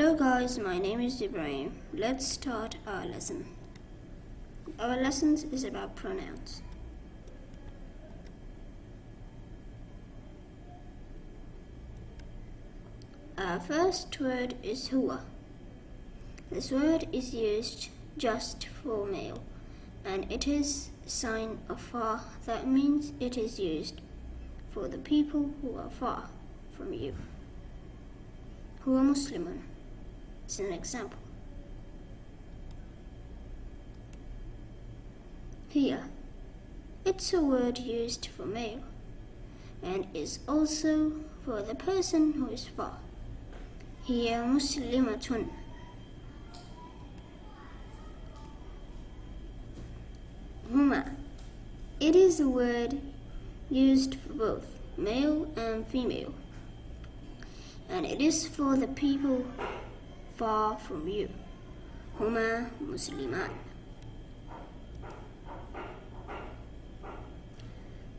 Hello guys, my name is Ibrahim. Let's start our lesson. Our lesson is about pronouns. Our first word is huwa. This word is used just for male and it is sign of far that means it is used for the people who are far from you. Huwa Muslimun. It's an example. Here, it's a word used for male and is also for the person who is far. هي مسلمة هما It is a word used for both male and female and it is for the people far from you هما مسلمان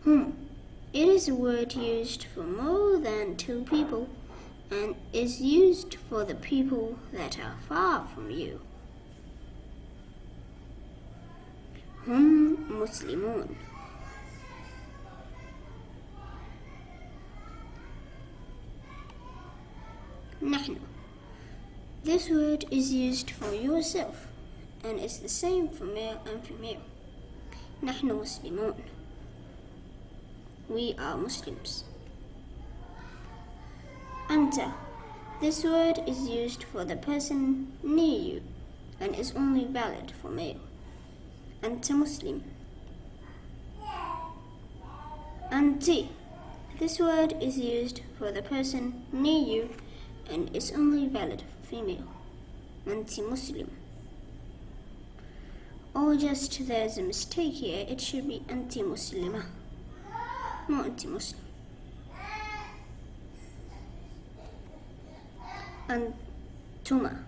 Hum. It is a word used for more than two people and is used for the people that are far from you. هم مسلمون نحن This word is used for yourself and it's the same for male and female. نحن مسلمون We are Muslims. Anta. This word is used for the person near you and is only valid for male. Anta Muslim. Anti. This word is used for the person near you and is only valid for female. Anti Muslim. Or just there's a mistake here, it should be anti Muslima. Not anti Muslim. Antuma.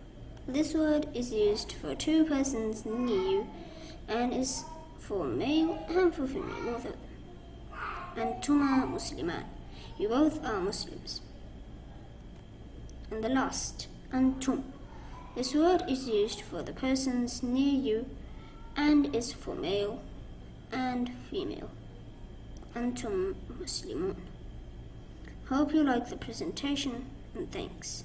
This word is used for two persons near you and is for male and for female, both them. Antuma Musliman. You both are Muslims. And the last, Antum. This word is used for the persons near you and is for male and female. Antum Muslimun. Hope you like the presentation and thanks.